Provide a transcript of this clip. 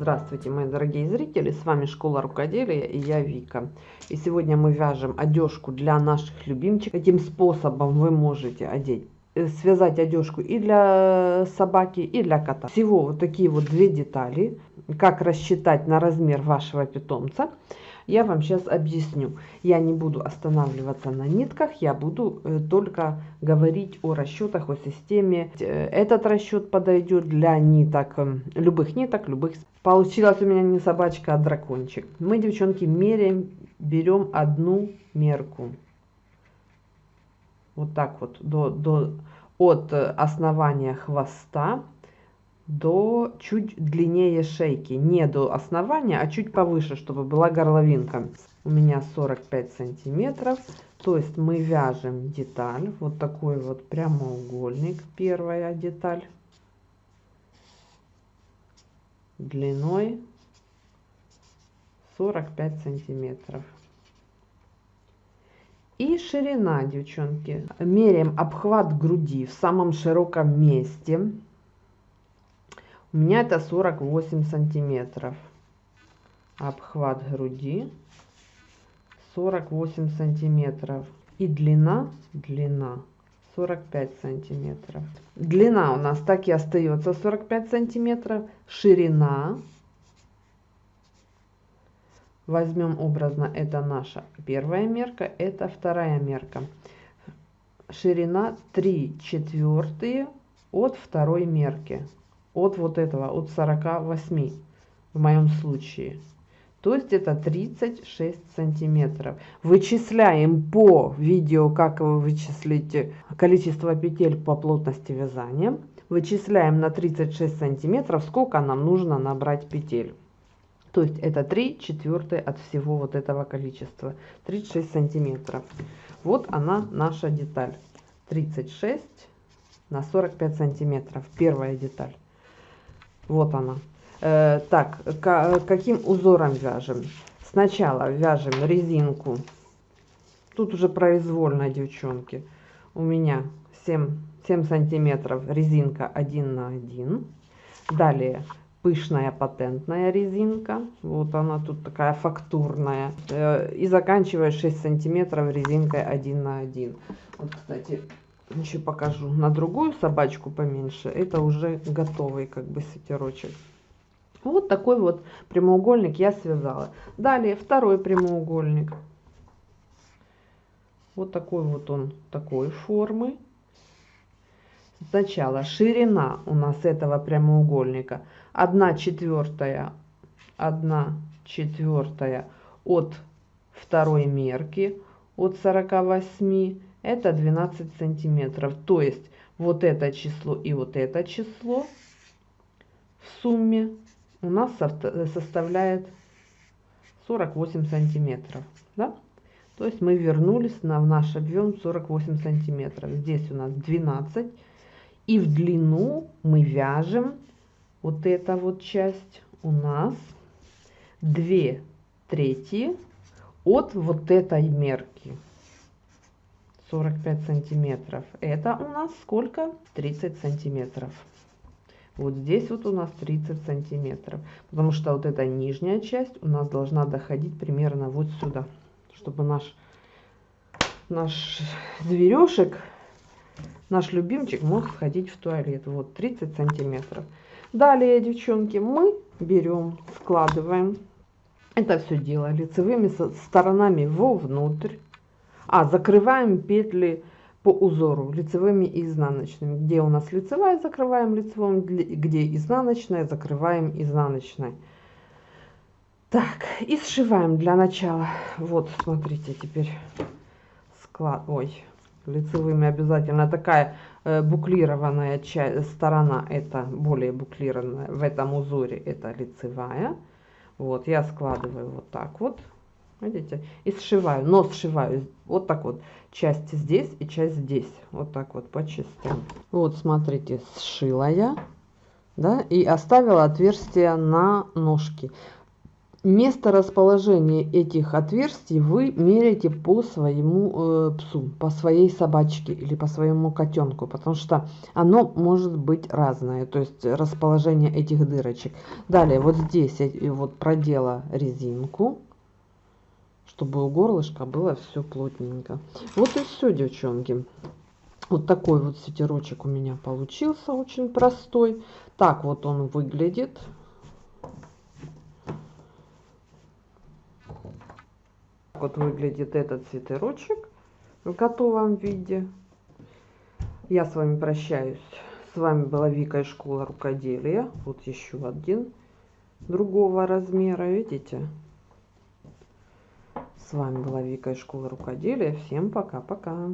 Здравствуйте, мои дорогие зрители, с вами Школа Рукоделия и я Вика. И сегодня мы вяжем одежку для наших любимчиков. Таким способом вы можете одеть, э, связать одежку и для собаки, и для кота. Всего вот такие вот две детали. Как рассчитать на размер вашего питомца – я вам сейчас объясню. Я не буду останавливаться на нитках, я буду э, только говорить о расчетах, о системе. Э, этот расчет подойдет для ниток, э, любых ниток, любых. Получилась у меня не собачка, а дракончик. Мы, девчонки, меряем, берем одну мерку. Вот так вот, до, до, от основания хвоста до чуть длиннее шейки. Не до основания, а чуть повыше, чтобы была горловинка. У меня 45 сантиметров. То есть мы вяжем деталь. Вот такой вот прямоугольник. Первая деталь. Длиной 45 сантиметров. И ширина, девчонки. Меряем обхват груди в самом широком месте. У меня это 48 сантиметров. Обхват груди 48 сантиметров. И длина, длина 45 сантиметров. Длина у нас так и остается 45 сантиметров. Ширина. Возьмем образно, это наша первая мерка, это вторая мерка. Ширина 3 четвертые от второй мерки от вот этого, от 48 в моем случае. То есть это 36 сантиметров. Вычисляем по видео, как вы вычислите количество петель по плотности вязания. Вычисляем на 36 сантиметров, сколько нам нужно набрать петель. То есть это 3 четвертые от всего вот этого количества. 36 сантиметров. Вот она наша деталь. 36 на 45 сантиметров. Первая деталь. Вот она. Э, так, каким узором вяжем? Сначала вяжем резинку. Тут уже произвольно, девчонки. У меня 7, 7 сантиметров резинка 1 на 1. Далее пышная патентная резинка. Вот она тут такая фактурная. Э, и заканчивая 6 сантиметров резинкой 1 на 1. Вот, кстати, еще покажу. На другую собачку поменьше. Это уже готовый как бы свитерочек. Вот такой вот прямоугольник я связала. Далее второй прямоугольник. Вот такой вот он такой формы. Сначала ширина у нас этого прямоугольника. 1 четвертая 1 четвертая от второй мерки от 48 это 12 сантиметров. То есть вот это число и вот это число в сумме у нас составляет 48 сантиметров. Да? То есть мы вернулись на наш объем 48 сантиметров. Здесь у нас 12. И в длину мы вяжем вот эта вот часть у нас 2 трети от вот этой мерки. 45 сантиметров. Это у нас сколько? 30 сантиметров. Вот здесь вот у нас 30 сантиметров. Потому что вот эта нижняя часть у нас должна доходить примерно вот сюда. Чтобы наш, наш зверешек, наш любимчик мог сходить в туалет. Вот 30 сантиметров. Далее, девчонки, мы берем, складываем это все дело лицевыми сторонами вовнутрь а, закрываем петли по узору лицевыми и изнаночными. Где у нас лицевая, закрываем лицевым, где изнаночная, закрываем изнаночной. Так, и сшиваем для начала. Вот, смотрите, теперь склад... Ой, лицевыми обязательно. Такая э, буклированная часть, сторона, это более буклированная. В этом узоре это лицевая. Вот, я складываю вот так вот. Видите? И сшиваю, но сшиваю вот так вот. Часть здесь и часть здесь. Вот так вот по частям. Вот, смотрите, сшила я. Да, и оставила отверстие на ножки. Место расположения этих отверстий вы меряете по своему э, псу, по своей собачке или по своему котенку, потому что оно может быть разное, то есть расположение этих дырочек. Далее вот здесь я вот продела резинку, чтобы у горлышка было все плотненько. Вот и все, девчонки. Вот такой вот свитерочек у меня получился, очень простой. Так вот он выглядит. Вот выглядит этот свитерочек в готовом виде. Я с вами прощаюсь. С вами была Вика из школы рукоделия. Вот еще один другого размера, видите? С вами была Вика из школы рукоделия. Всем пока-пока.